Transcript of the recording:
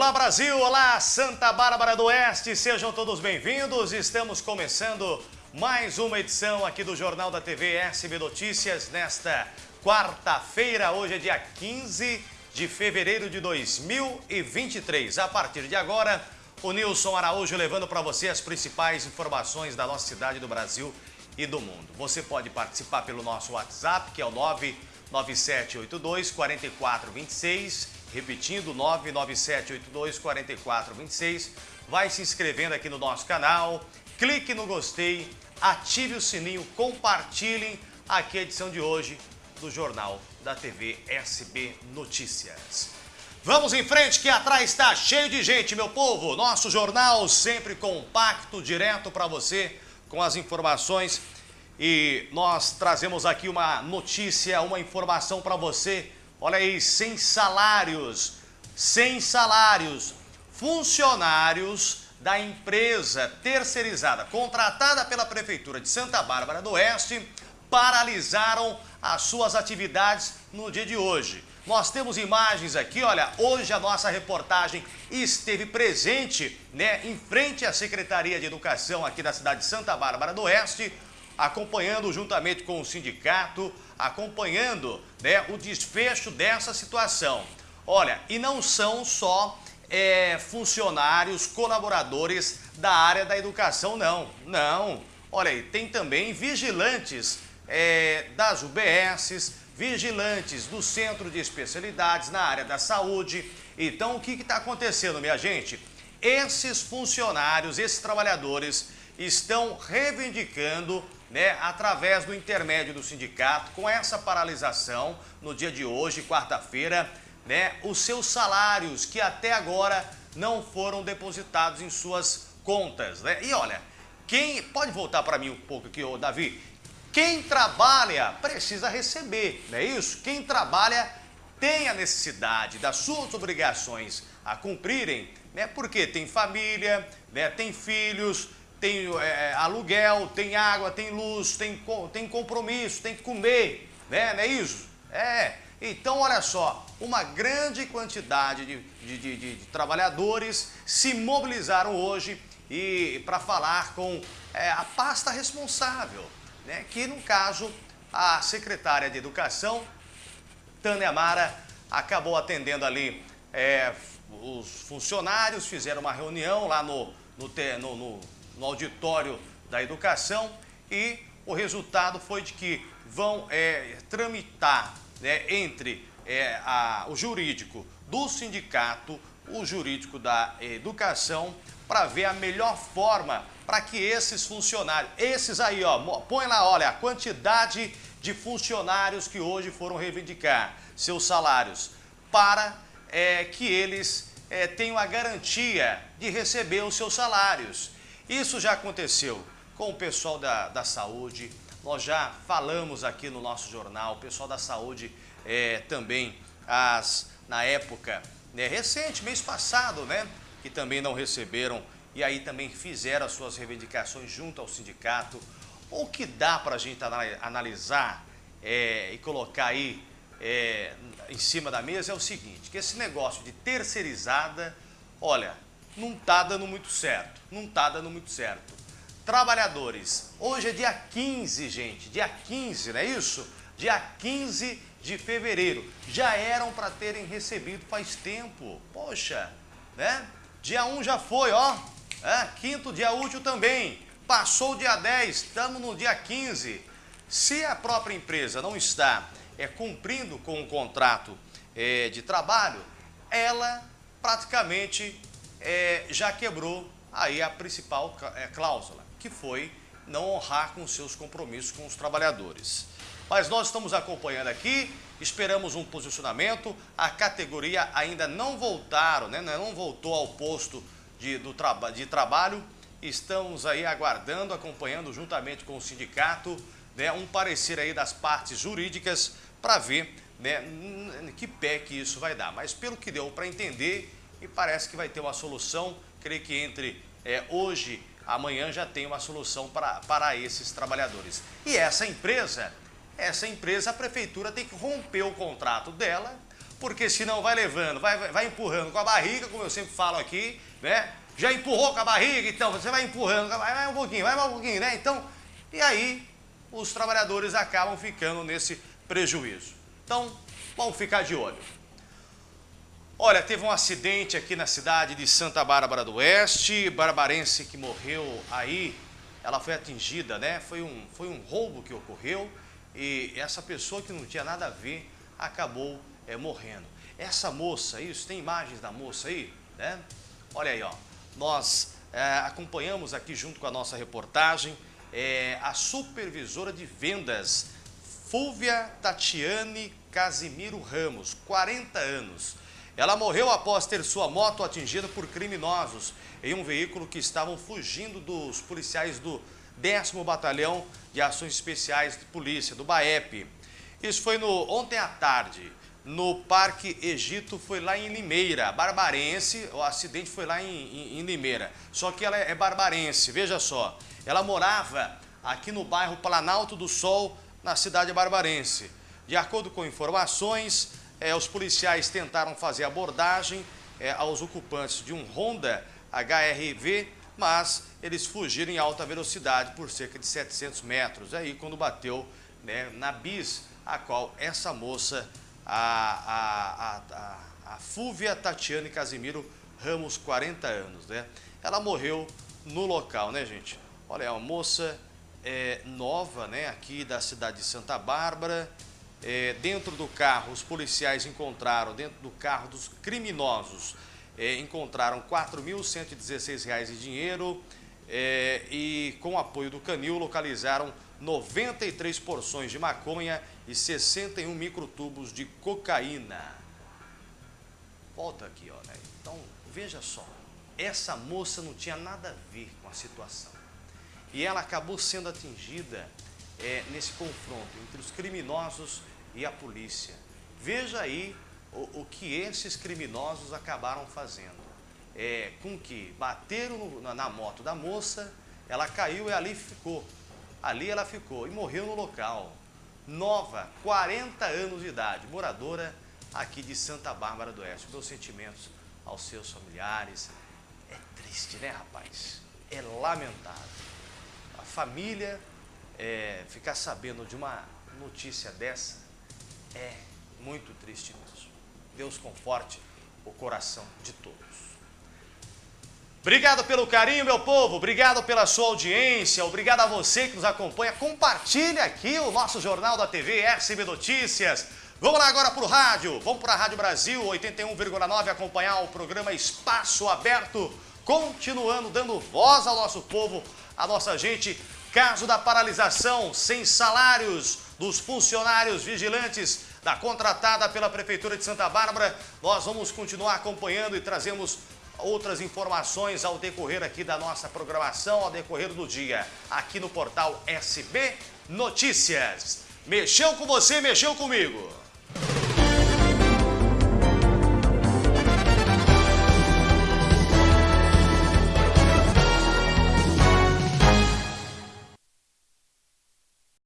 Olá Brasil, olá Santa Bárbara do Oeste, sejam todos bem-vindos. Estamos começando mais uma edição aqui do Jornal da TV SB Notícias nesta quarta-feira. Hoje é dia 15 de fevereiro de 2023. A partir de agora, o Nilson Araújo levando para você as principais informações da nossa cidade, do Brasil e do mundo. Você pode participar pelo nosso WhatsApp, que é o 99782 4426 Repetindo, 997824426. Vai se inscrevendo aqui no nosso canal, clique no gostei, ative o sininho, compartilhem aqui a edição de hoje do Jornal da TV SB Notícias. Vamos em frente que atrás está cheio de gente, meu povo. Nosso jornal sempre compacto, direto para você com as informações. E nós trazemos aqui uma notícia, uma informação para você Olha aí, sem salários, sem salários, funcionários da empresa terceirizada contratada pela Prefeitura de Santa Bárbara do Oeste paralisaram as suas atividades no dia de hoje. Nós temos imagens aqui, olha, hoje a nossa reportagem esteve presente, né, em frente à Secretaria de Educação aqui da cidade de Santa Bárbara do Oeste, acompanhando juntamente com o sindicato, acompanhando né, o desfecho dessa situação. Olha, e não são só é, funcionários, colaboradores da área da educação, não. Não. Olha aí, tem também vigilantes é, das UBSs, vigilantes do Centro de Especialidades na área da saúde. Então, o que está acontecendo, minha gente? Esses funcionários, esses trabalhadores estão reivindicando né, através do intermédio do sindicato, com essa paralisação no dia de hoje, quarta-feira, né, os seus salários que até agora não foram depositados em suas contas. Né? E olha, quem pode voltar para mim um pouco aqui, ô Davi? Quem trabalha precisa receber, não é isso? Quem trabalha tem a necessidade das suas obrigações a cumprirem, né? Porque tem família, né? tem filhos, tem é, aluguel, tem água, tem luz, tem, tem compromisso, tem que comer, né? Não é isso? É. Então, olha só, uma grande quantidade de, de, de, de trabalhadores se mobilizaram hoje e para falar com é, a pasta responsável, né? que no caso a secretária de Educação, Tânia Mara, acabou atendendo ali é, os funcionários, fizeram uma reunião lá no, no, no, no no auditório da educação e o resultado foi de que vão é, tramitar né, entre é, a, o jurídico do sindicato, o jurídico da educação, para ver a melhor forma para que esses funcionários, esses aí, ó, põe lá, olha, a quantidade de funcionários que hoje foram reivindicar seus salários, para é, que eles é, tenham a garantia de receber os seus salários. Isso já aconteceu com o pessoal da, da saúde, nós já falamos aqui no nosso jornal, o pessoal da saúde é, também, as, na época né, recente, mês passado, né, que também não receberam e aí também fizeram as suas reivindicações junto ao sindicato. O que dá para a gente analisar é, e colocar aí é, em cima da mesa é o seguinte, que esse negócio de terceirizada, olha, não está dando muito certo, não está dando muito certo. Trabalhadores, hoje é dia 15, gente, dia 15, não é isso? Dia 15 de fevereiro, já eram para terem recebido faz tempo, poxa, né? Dia 1 já foi, ó, é, quinto dia útil também, passou o dia 10, estamos no dia 15. Se a própria empresa não está é, cumprindo com o contrato é, de trabalho, ela praticamente é, já quebrou aí a principal é, cláusula, que foi não honrar com seus compromissos com os trabalhadores. Mas nós estamos acompanhando aqui, esperamos um posicionamento, a categoria ainda não voltaram, né, não voltou ao posto de, do traba de trabalho, estamos aí aguardando, acompanhando juntamente com o sindicato, né, um parecer aí das partes jurídicas para ver né, que pé que isso vai dar. Mas pelo que deu para entender, e parece que vai ter uma solução, creio que entre é, hoje amanhã já tem uma solução para, para esses trabalhadores. E essa empresa, essa empresa, a prefeitura tem que romper o contrato dela porque senão vai levando, vai, vai empurrando com a barriga, como eu sempre falo aqui, né? Já empurrou com a barriga, então você vai empurrando, vai, um pouquinho, vai mais um pouquinho, né? Então, e aí os trabalhadores acabam ficando nesse prejuízo. Então, vamos ficar de olho. Olha, teve um acidente aqui na cidade de Santa Bárbara do Oeste, barbarense que morreu aí, ela foi atingida, né? Foi um, foi um roubo que ocorreu e essa pessoa que não tinha nada a ver acabou é, morrendo. Essa moça, isso, tem imagens da moça aí, né? Olha aí, ó. Nós é, acompanhamos aqui junto com a nossa reportagem é, a supervisora de vendas, Fúvia Tatiane Casimiro Ramos, 40 anos. Ela morreu após ter sua moto atingida por criminosos em um veículo que estavam fugindo dos policiais do 10 Batalhão de Ações Especiais de Polícia, do BAEP. Isso foi no, ontem à tarde, no Parque Egito, foi lá em Limeira, barbarense, o acidente foi lá em, em, em Limeira. Só que ela é, barbarense, veja só, ela morava aqui no bairro Planalto do Sol, na cidade barbarense. De acordo com informações, é, os policiais tentaram fazer abordagem é, aos ocupantes de um Honda HRV, mas eles fugiram em alta velocidade por cerca de 700 metros. Aí quando bateu né, na bis, a qual essa moça, a, a, a, a Fúvia Tatiane Casimiro Ramos, 40 anos, né? Ela morreu no local, né, gente? Olha, é uma moça é, nova, né, aqui da cidade de Santa Bárbara, é, dentro do carro, os policiais encontraram, dentro do carro dos criminosos, é, encontraram R$ 4.116 de dinheiro é, e, com apoio do canil, localizaram 93 porções de maconha e 61 microtubos de cocaína. Volta aqui, né? Então, veja só, essa moça não tinha nada a ver com a situação. E ela acabou sendo atingida é, nesse confronto entre os criminosos e a polícia. Veja aí o, o que esses criminosos acabaram fazendo. É, com que bateram no, na, na moto da moça, ela caiu e ali ficou. Ali ela ficou e morreu no local. Nova, 40 anos de idade, moradora aqui de Santa Bárbara do Oeste. Meus sentimentos aos seus familiares. É triste, né, rapaz? É lamentável. A família é, ficar sabendo de uma notícia dessa é muito triste mesmo. Deus conforte o coração de todos. Obrigado pelo carinho, meu povo. Obrigado pela sua audiência. Obrigado a você que nos acompanha. Compartilhe aqui o nosso Jornal da TV SB Notícias. Vamos lá agora para o rádio. Vamos para a Rádio Brasil 81,9 acompanhar o programa Espaço Aberto. Continuando dando voz ao nosso povo, à nossa gente. Caso da paralisação sem salários dos funcionários vigilantes da contratada pela Prefeitura de Santa Bárbara. Nós vamos continuar acompanhando e trazemos outras informações ao decorrer aqui da nossa programação, ao decorrer do dia, aqui no portal SB Notícias. Mexeu com você, mexeu comigo.